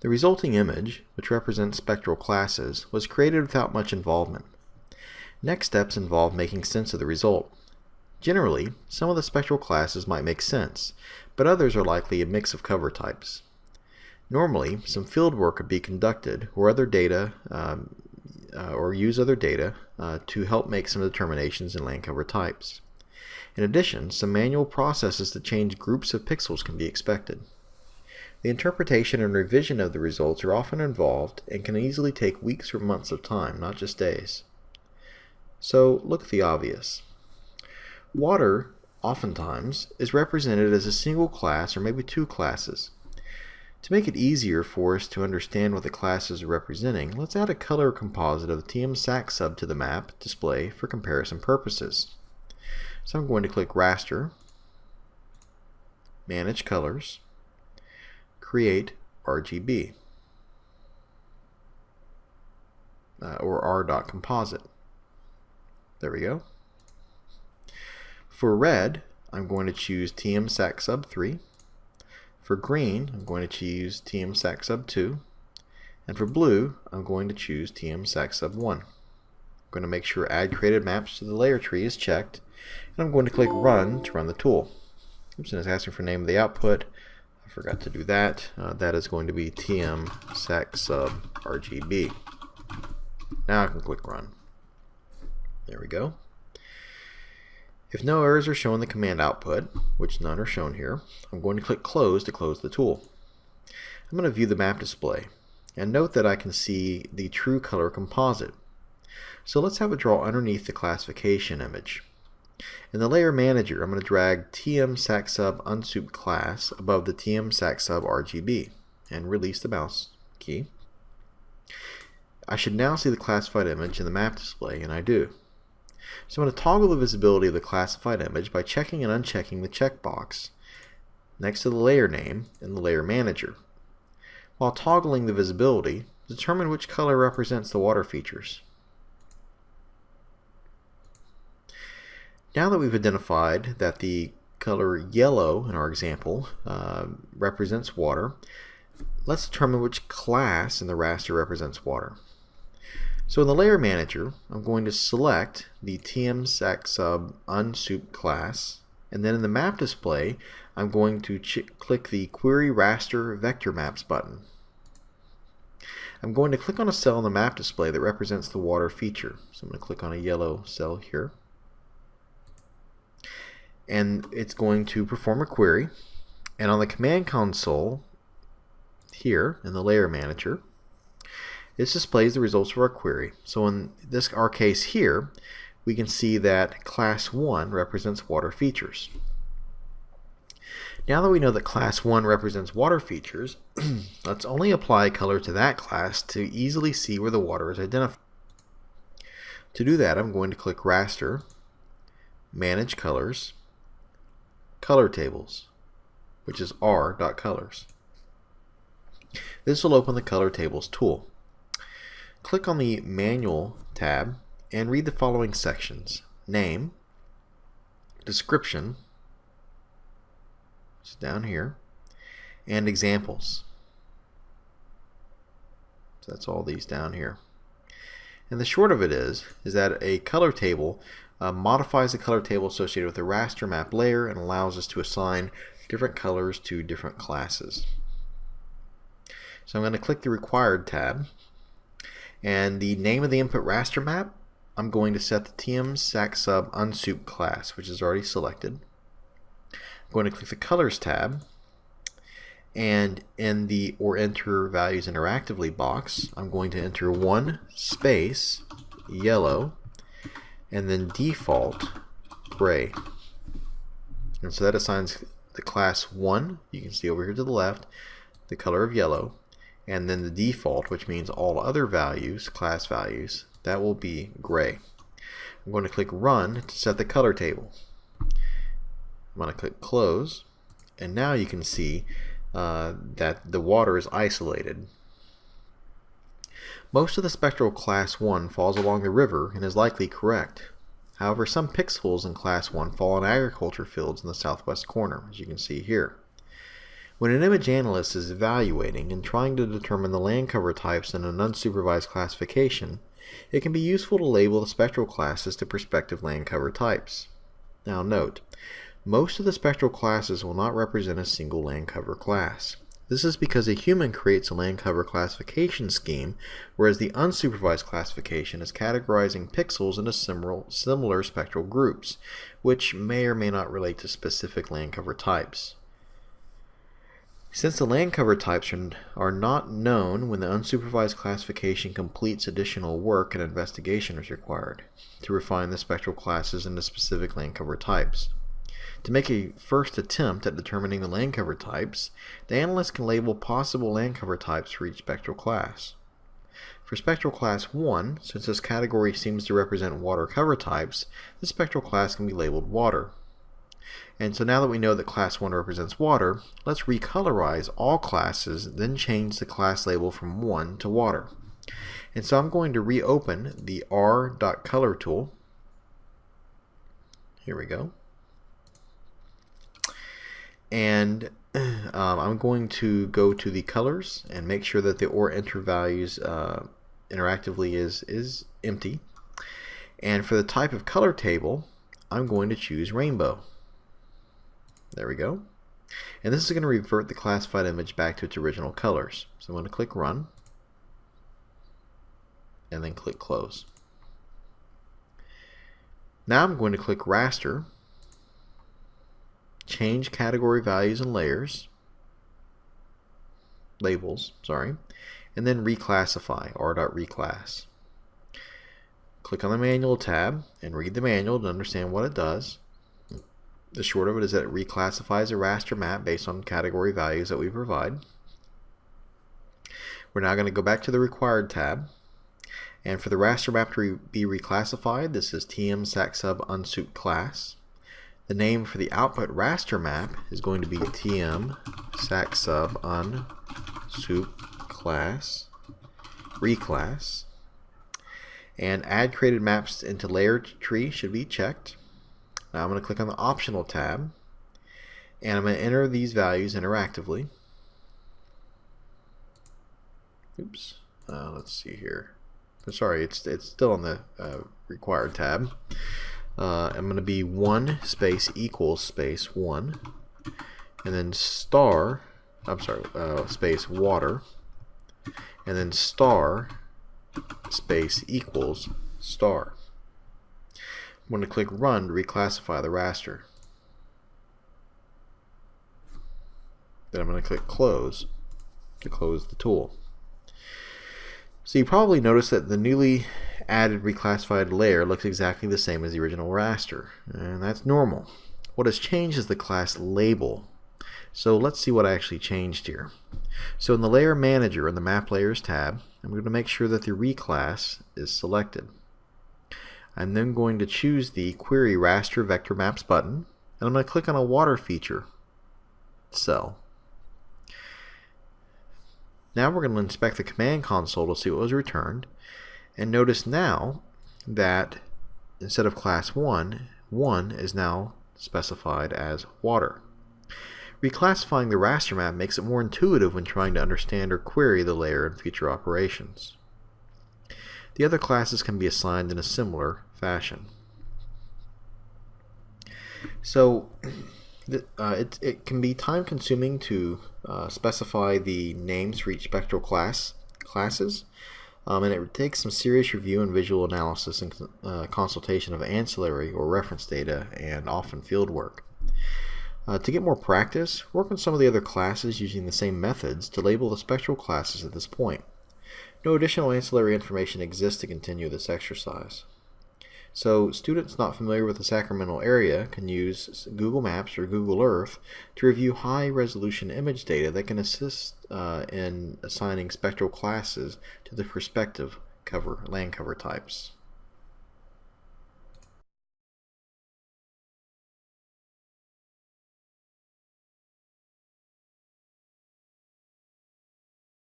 The resulting image, which represents spectral classes, was created without much involvement. Next steps involve making sense of the result. Generally, some of the spectral classes might make sense, but others are likely a mix of cover types. Normally, some field work could be conducted or other data um, uh, or use other data uh, to help make some determinations in land cover types. In addition, some manual processes to change groups of pixels can be expected. The interpretation and revision of the results are often involved and can easily take weeks or months of time, not just days. So look at the obvious. Water, oftentimes, is represented as a single class or maybe two classes. To make it easier for us to understand what the classes are representing, let's add a color composite of the TM SAC sub to the map display for comparison purposes. So I'm going to click Raster, Manage Colors, Create RGB, uh, or r.composite. There we go. For red, I'm going to choose TM SAC sub 3. For green, I'm going to choose TM SAC sub 2. And for blue, I'm going to choose TM SAC sub 1. I'm going to make sure Add Created Maps to the layer tree is checked. And I'm going to click Run to run the tool. Oops, and it's asking for name of the output. I forgot to do that. Uh, that is going to be TM SAC sub RGB. Now I can click Run. There we go. If no errors are shown in the command output, which none are shown here, I'm going to click Close to close the tool. I'm going to view the map display, and note that I can see the true color composite. So let's have it draw underneath the classification image. In the Layer Manager, I'm going to drag TM SACSUB unsoup class above the TM SACSUB RGB and release the mouse key. I should now see the classified image in the map display, and I do. So I'm going to toggle the visibility of the classified image by checking and unchecking the checkbox next to the layer name in the Layer Manager. While toggling the visibility, determine which color represents the water features. Now that we've identified that the color yellow in our example uh, represents water, let's determine which class in the raster represents water. So in the Layer Manager, I'm going to select the TM-SAC-SUB unsoup class, and then in the map display, I'm going to click the Query Raster Vector Maps button. I'm going to click on a cell in the map display that represents the water feature. So I'm going to click on a yellow cell here. And it's going to perform a query. And on the command console here in the Layer Manager, this displays the results of our query. So in this our case here, we can see that class 1 represents water features. Now that we know that class 1 represents water features, let's only apply color to that class to easily see where the water is identified. To do that, I'm going to click Raster, Manage Colors, Color Tables, which is r.colors. This will open the Color Tables tool. Click on the Manual tab and read the following sections. Name, Description, which is down here, and Examples. So that's all these down here. And the short of it is, is that a color table uh, modifies the color table associated with the raster map layer and allows us to assign different colors to different classes. So I'm going to click the Required tab and the name of the input raster map, I'm going to set the TM SAC sub unsoup class, which is already selected. I'm going to click the Colors tab, and in the or enter values interactively box, I'm going to enter one space yellow and then default gray. And so that assigns the class 1, you can see over here to the left, the color of yellow, and then the default, which means all other values, class values, that will be gray. I'm going to click Run to set the color table. I'm going to click Close, and now you can see uh, that the water is isolated. Most of the spectral class 1 falls along the river and is likely correct. However, some pixels in class 1 fall on agriculture fields in the southwest corner, as you can see here. When an image analyst is evaluating and trying to determine the land cover types in an unsupervised classification, it can be useful to label the spectral classes to prospective land cover types. Now note, most of the spectral classes will not represent a single land cover class. This is because a human creates a land cover classification scheme, whereas the unsupervised classification is categorizing pixels into similar, similar spectral groups, which may or may not relate to specific land cover types. Since the land cover types are, are not known when the unsupervised classification completes additional work and investigation is required to refine the spectral classes into specific land cover types. To make a first attempt at determining the land cover types, the analyst can label possible land cover types for each spectral class. For spectral class 1, since this category seems to represent water cover types, the spectral class can be labeled water. And so now that we know that class 1 represents water, let's recolorize all classes, then change the class label from 1 to water. And so I'm going to reopen the r.color tool. Here we go. And um, I'm going to go to the colors and make sure that the or enter values uh, interactively is, is empty. And for the type of color table, I'm going to choose rainbow. There we go. And this is going to revert the classified image back to its original colors. So I'm going to click Run, and then click Close. Now I'm going to click Raster, change category values and layers, labels, sorry, and then reclassify, r.reclass. Click on the Manual tab and read the manual to understand what it does. The short of it is that it reclassifies a raster map based on category values that we provide. We're now going to go back to the Required tab. And for the raster map to re be reclassified, this is TM SACSUB unsup class. The name for the output raster map is going to be TM SACSUB unsup class reclass. And add created maps into layer tree should be checked. Now I'm going to click on the optional tab and I'm going to enter these values interactively. Oops. Uh, let's see here. Sorry, it's it's still on the uh, required tab. Uh, I'm going to be one space equals space one, and then star. I'm sorry, uh, space water, and then star space equals star. I'm going to click Run to reclassify the raster. Then I'm going to click Close to close the tool. So you probably noticed that the newly added reclassified layer looks exactly the same as the original raster, and that's normal. What has changed is the class label. So let's see what I actually changed here. So in the Layer Manager in the Map Layers tab, I'm going to make sure that the reclass is selected. I'm then going to choose the Query Raster Vector Maps button, and I'm going to click on a water feature cell. Now we're going to inspect the command console to see what was returned, and notice now that instead of class 1, 1 is now specified as water. Reclassifying the raster map makes it more intuitive when trying to understand or query the layer in future operations. The other classes can be assigned in a similar fashion. So uh, it, it can be time consuming to uh, specify the names for each spectral class classes um, and it takes some serious review and visual analysis and uh, consultation of ancillary or reference data and often field work. Uh, to get more practice, work on some of the other classes using the same methods to label the spectral classes at this point. No additional ancillary information exists to continue this exercise. So students not familiar with the Sacramento area can use Google Maps or Google Earth to review high-resolution image data that can assist uh, in assigning spectral classes to the prospective cover land cover types.